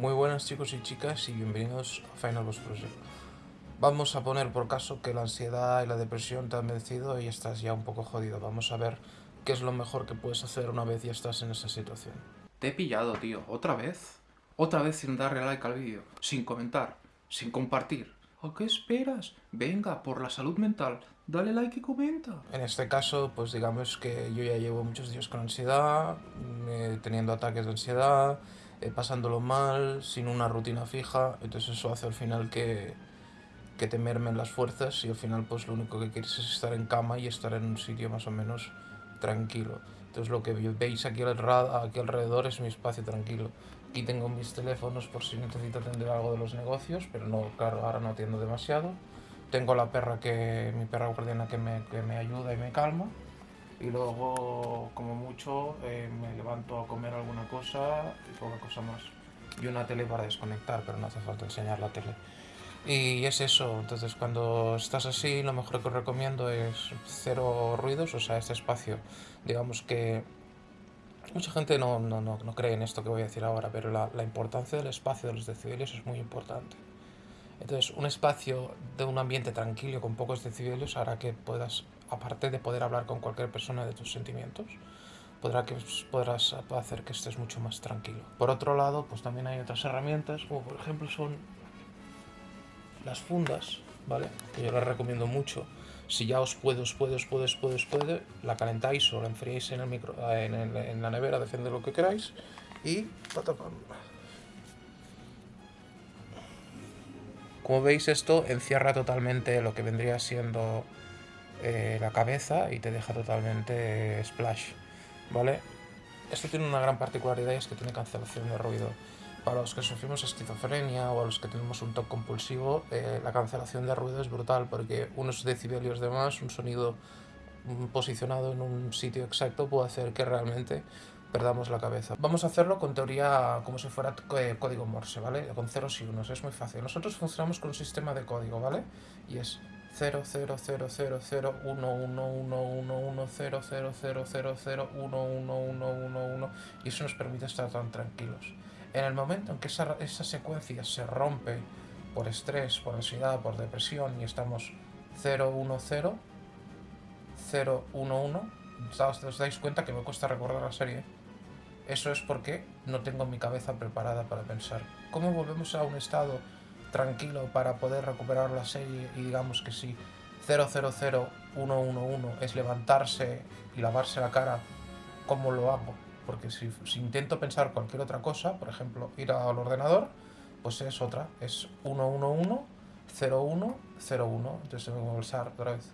Muy buenas chicos y chicas y bienvenidos a Final Boss Project. Vamos a poner por caso que la ansiedad y la depresión te han vencido y estás ya un poco jodido. Vamos a ver qué es lo mejor que puedes hacer una vez ya estás en esa situación. Te he pillado, tío. ¿Otra vez? Otra vez sin darle like al vídeo, sin comentar, sin compartir. ¿A qué esperas? Venga, por la salud mental, dale like y comenta. En este caso, pues digamos que yo ya llevo muchos días con ansiedad, eh, teniendo ataques de ansiedad, eh, pasándolo mal, sin una rutina fija, entonces eso hace al final que, que te mermen las fuerzas y al final pues lo único que quieres es estar en cama y estar en un sitio más o menos tranquilo. Entonces lo que veis aquí, aquí alrededor es mi espacio tranquilo. Aquí tengo mis teléfonos por si necesito atender algo de los negocios, pero no, claro, ahora no atiendo demasiado. Tengo la perra que, mi perra guardiana que me, que me ayuda y me calma y luego como mucho eh, me levanto a comer alguna cosa y poca cosa más. Y una tele para desconectar, pero no hace falta enseñar la tele. Y es eso, entonces cuando estás así lo mejor que os recomiendo es cero ruidos, o sea, este espacio, digamos que mucha gente no, no, no, no cree en esto que voy a decir ahora, pero la, la importancia del espacio de los decibelios es muy importante. Entonces, un espacio de un ambiente tranquilo con pocos decibelios hará que puedas, aparte de poder hablar con cualquier persona de tus sentimientos, podrá que podrás hacer que estés mucho más tranquilo. Por otro lado, pues también hay otras herramientas, como por ejemplo son las fundas, ¿vale? Que yo las recomiendo mucho. Si ya os puede, os puede, os puede, os puede, os la calentáis o la enfriáis en, el micro, en, el, en la nevera, depende de lo que queráis, y Como veis esto encierra totalmente lo que vendría siendo eh, la cabeza y te deja totalmente splash, ¿vale? Esto tiene una gran particularidad y es que tiene cancelación de ruido. Para los que sufrimos esquizofrenia o a los que tenemos un TOC compulsivo, eh, la cancelación de ruido es brutal porque unos decibelios de más, un sonido mm, posicionado en un sitio exacto puede hacer que realmente perdamos la cabeza. Vamos a hacerlo con teoría como si fuera eh, código Morse, ¿vale? Con ceros y unos, es muy fácil. Nosotros funcionamos con un sistema de código, ¿vale? Y es 0, 0, 0, 0, 0, 1, 1, 1, 1, 1, 0, 0, 0, 0, 0, 1, 1, 1, 1, 1, y eso nos permite estar tan tranquilos. En el momento en que esa, esa secuencia se rompe por estrés, por ansiedad, por depresión y estamos 0, 1, 0, 0, 1, 1, os dais cuenta que me cuesta recordar la serie, eso es porque no tengo mi cabeza preparada para pensar. ¿Cómo volvemos a un estado tranquilo para poder recuperar la serie y digamos que si 000111 es levantarse y lavarse la cara, ¿cómo lo hago? Porque si, intento pensar cualquier otra cosa, por ejemplo, ir al ordenador, pues es otra, es 111 0101. Entonces tengo que pulsar otra vez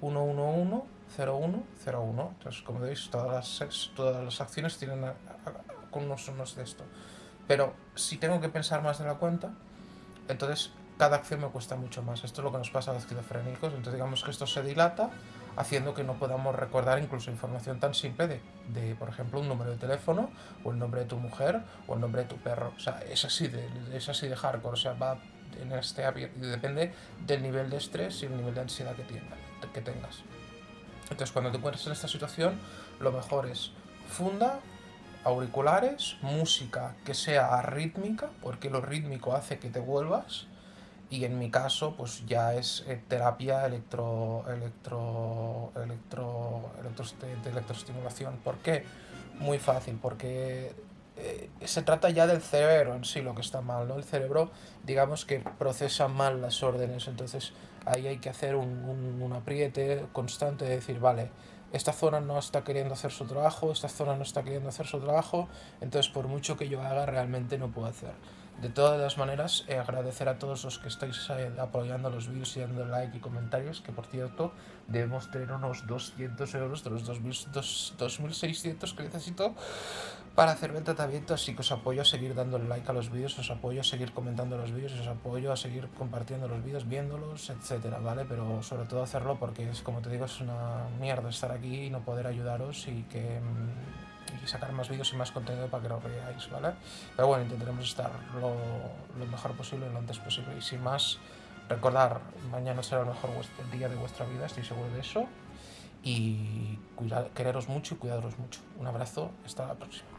111 01, 01. Entonces, como veis, todas las, todas las acciones tienen con unos unos de esto. Pero si tengo que pensar más de la cuenta, entonces cada acción me cuesta mucho más. Esto es lo que nos pasa a los esquizofrénicos. Entonces digamos que esto se dilata, haciendo que no podamos recordar incluso información tan simple de, de, por ejemplo, un número de teléfono, o el nombre de tu mujer, o el nombre de tu perro. O sea, es así de, es así de hardcore. O sea, va en este depende del nivel de estrés y el nivel de ansiedad que, que tengas. Entonces cuando te encuentres en esta situación, lo mejor es funda, auriculares, música que sea rítmica, porque lo rítmico hace que te vuelvas, y en mi caso pues ya es eh, terapia electro, electro, electro, de electroestimulación. ¿Por qué? Muy fácil, porque eh, se trata ya del cerebro en sí lo que está mal, ¿no? El cerebro, digamos que procesa mal las órdenes, entonces ahí hay que hacer un, un, apriete constante de decir, vale, esta zona no está queriendo hacer su trabajo, esta zona no está queriendo hacer su trabajo, entonces por mucho que yo haga realmente no puedo hacer. De todas las maneras, eh, agradecer a todos los que estáis eh, apoyando los vídeos y dando like y comentarios, que por cierto, debemos tener unos 200 euros de los 2600 que necesito para hacerme el tratamiento, así que os apoyo a seguir dando like a los vídeos, os apoyo a seguir comentando los vídeos, os apoyo a seguir compartiendo los vídeos, viéndolos, etcétera, ¿vale? Pero sobre todo hacerlo porque, es como te digo, es una mierda estar aquí y no poder ayudaros y que... Mm, y sacar más vídeos y más contenido para que lo veáis, ¿vale? Pero bueno, intentaremos estar lo, mejor posible, lo antes posible. Y sin más, recordar, mañana será el mejor día de vuestra vida, estoy seguro de eso. Y quereros mucho y cuidaros mucho. Un abrazo, hasta la próxima.